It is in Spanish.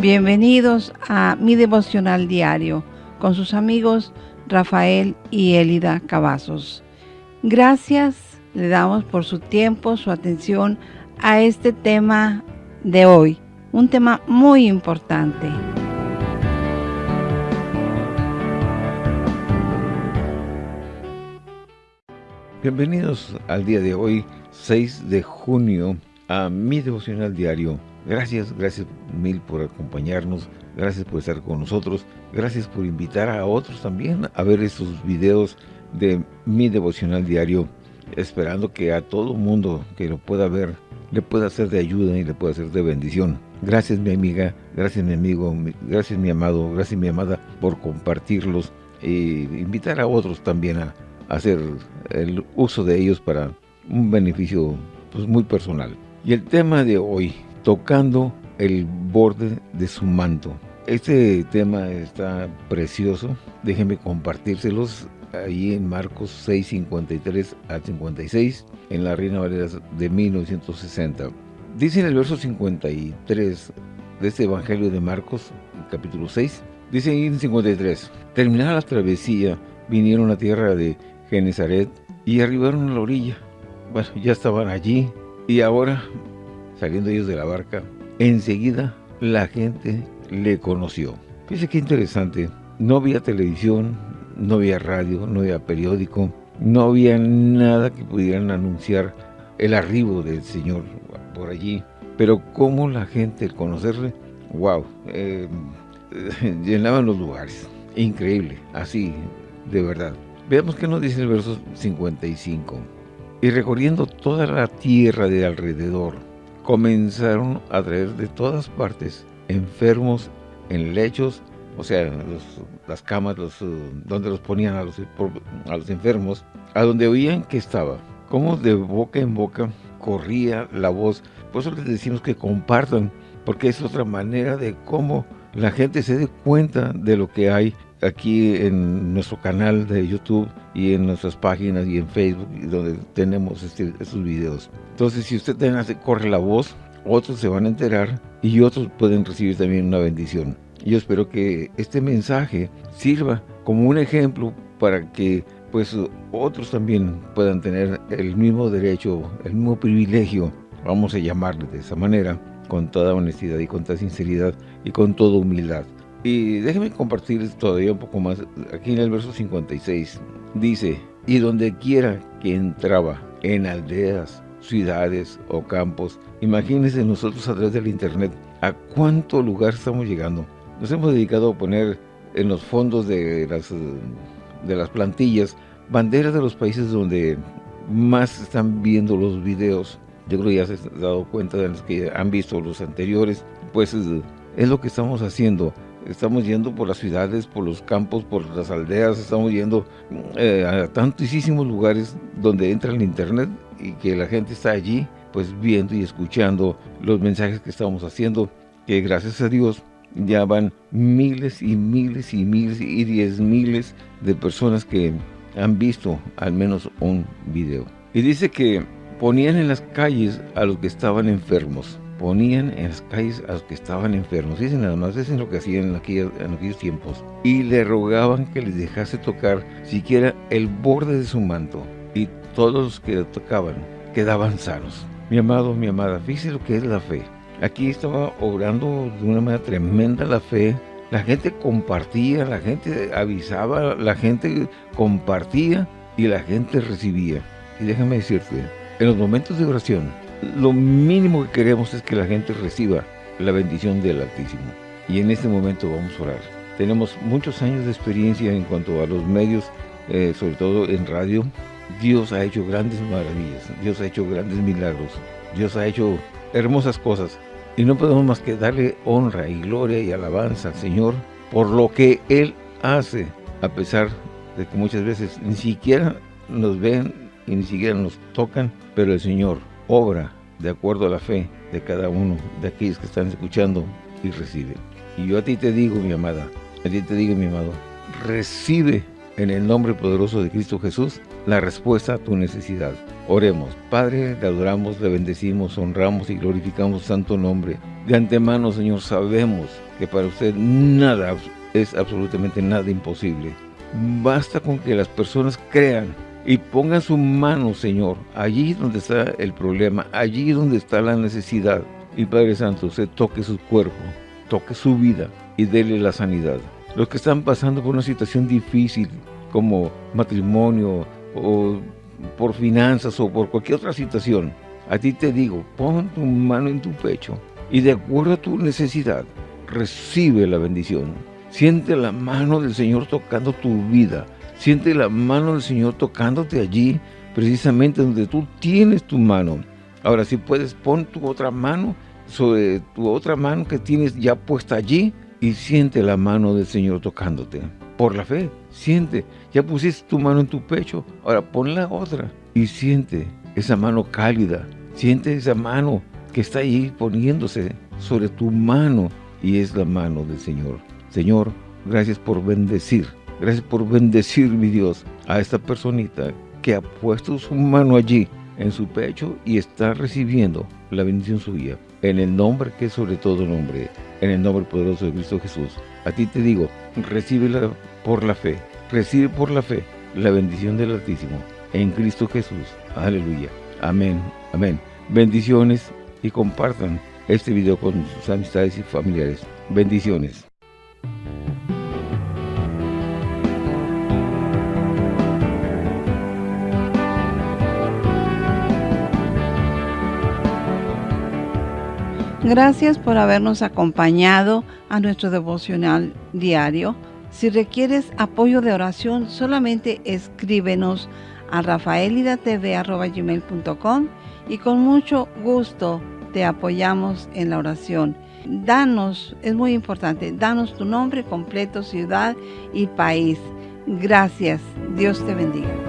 Bienvenidos a mi devocional diario con sus amigos Rafael y Elida Cavazos. Gracias le damos por su tiempo, su atención a este tema de hoy, un tema muy importante. Bienvenidos al día de hoy, 6 de junio, a mi devocional diario. Gracias, gracias mil por acompañarnos, gracias por estar con nosotros, gracias por invitar a otros también a ver estos videos de mi devocional diario, esperando que a todo mundo que lo pueda ver, le pueda ser de ayuda y le pueda ser de bendición. Gracias mi amiga, gracias mi amigo, gracias mi amado, gracias mi amada por compartirlos e invitar a otros también a, hacer el uso de ellos para un beneficio pues, muy personal. Y el tema de hoy, tocando el borde de su manto. Este tema está precioso, déjenme compartírselos ahí en Marcos 6, 53 a 56, en la Reina Valera de 1960. Dice en el verso 53 de este Evangelio de Marcos, capítulo 6, dice ahí en 53, terminada la travesía, vinieron a tierra de Genezaret y arribaron a la orilla. Bueno, ya estaban allí y ahora, saliendo ellos de la barca, enseguida la gente le conoció. Fíjese qué interesante, no había televisión, no había radio, no había periódico, no había nada que pudieran anunciar el arribo del Señor por allí. Pero cómo la gente, al conocerle, wow, eh, llenaban los lugares. Increíble, así, de verdad. Veamos qué nos dice el verso 55. Y recorriendo toda la tierra de alrededor, comenzaron a traer de todas partes enfermos en lechos, o sea, las camas los, donde los ponían a los, a los enfermos, a donde oían que estaba. Como de boca en boca corría la voz. Por eso les decimos que compartan, porque es otra manera de cómo la gente se dé cuenta de lo que hay aquí en nuestro canal de YouTube y en nuestras páginas y en Facebook donde tenemos este, estos videos. Entonces si usted hace, corre la voz, otros se van a enterar y otros pueden recibir también una bendición. Yo espero que este mensaje sirva como un ejemplo para que pues otros también puedan tener el mismo derecho, el mismo privilegio, vamos a llamarle de esa manera, con toda honestidad y con toda sinceridad y con toda humildad. Y déjenme compartir todavía un poco más. Aquí en el verso 56 dice, y donde quiera que entraba, en aldeas, ciudades o campos, imagínense nosotros a través del internet, a cuánto lugar estamos llegando. Nos hemos dedicado a poner en los fondos de las, de las plantillas banderas de los países donde más están viendo los videos. Yo creo que ya se han dado cuenta de los que han visto los anteriores, pues es lo que estamos haciendo estamos yendo por las ciudades, por los campos, por las aldeas, estamos yendo eh, a tantísimos lugares donde entra el internet y que la gente está allí pues viendo y escuchando los mensajes que estamos haciendo, que gracias a Dios ya van miles y miles y miles y diez miles de personas que han visto al menos un video. Y dice que ponían en las calles a los que estaban enfermos ponían en las calles a los que estaban enfermos. Dicen nada más, es lo que hacían en aquellos, en aquellos tiempos. Y le rogaban que les dejase tocar siquiera el borde de su manto. Y todos los que le tocaban quedaban sanos. Mi amado, mi amada, fíjese lo que es la fe. Aquí estaba obrando de una manera tremenda la fe. La gente compartía, la gente avisaba, la gente compartía y la gente recibía. Y déjame decirte, en los momentos de oración, lo mínimo que queremos es que la gente reciba la bendición del Altísimo. Y en este momento vamos a orar. Tenemos muchos años de experiencia en cuanto a los medios, eh, sobre todo en radio. Dios ha hecho grandes maravillas, Dios ha hecho grandes milagros, Dios ha hecho hermosas cosas. Y no podemos más que darle honra y gloria y alabanza al Señor por lo que Él hace, a pesar de que muchas veces ni siquiera nos ven y ni siquiera nos tocan, pero el Señor obra de acuerdo a la fe de cada uno de aquellos que están escuchando y recibe. Y yo a ti te digo, mi amada, a ti te digo, mi amado, recibe en el nombre poderoso de Cristo Jesús la respuesta a tu necesidad. Oremos. Padre, le adoramos, le bendecimos, honramos y glorificamos santo nombre. De antemano, Señor, sabemos que para usted nada es absolutamente nada imposible. Basta con que las personas crean y pongan su mano, Señor, allí donde está el problema, allí donde está la necesidad. Y Padre Santo, usted toque su cuerpo, toque su vida y déle la sanidad. Los que están pasando por una situación difícil, como matrimonio o por finanzas o por cualquier otra situación, a ti te digo, pon tu mano en tu pecho y de acuerdo a tu necesidad, recibe la bendición. Siente la mano del Señor tocando tu vida. Siente la mano del Señor tocándote allí, precisamente donde tú tienes tu mano. Ahora, si puedes, pon tu otra mano sobre tu otra mano que tienes ya puesta allí y siente la mano del Señor tocándote. Por la fe, siente, ya pusiste tu mano en tu pecho, ahora pon la otra y siente esa mano cálida, siente esa mano que está ahí poniéndose sobre tu mano y es la mano del Señor. Señor, gracias por bendecir, gracias por bendecir, mi Dios, a esta personita que ha puesto su mano allí en su pecho y está recibiendo la bendición suya. En el nombre que es sobre todo nombre, en el nombre poderoso de Cristo Jesús. A ti te digo, recíbela por la fe, recibe por la fe la bendición del Altísimo en Cristo Jesús. Aleluya. Amén. Amén. Bendiciones y compartan este video con sus amistades y familiares. Bendiciones. Gracias por habernos acompañado a nuestro devocional diario. Si requieres apoyo de oración, solamente escríbenos a rafaelidatv.com y con mucho gusto te apoyamos en la oración. Danos, es muy importante, danos tu nombre completo, ciudad y país. Gracias. Dios te bendiga.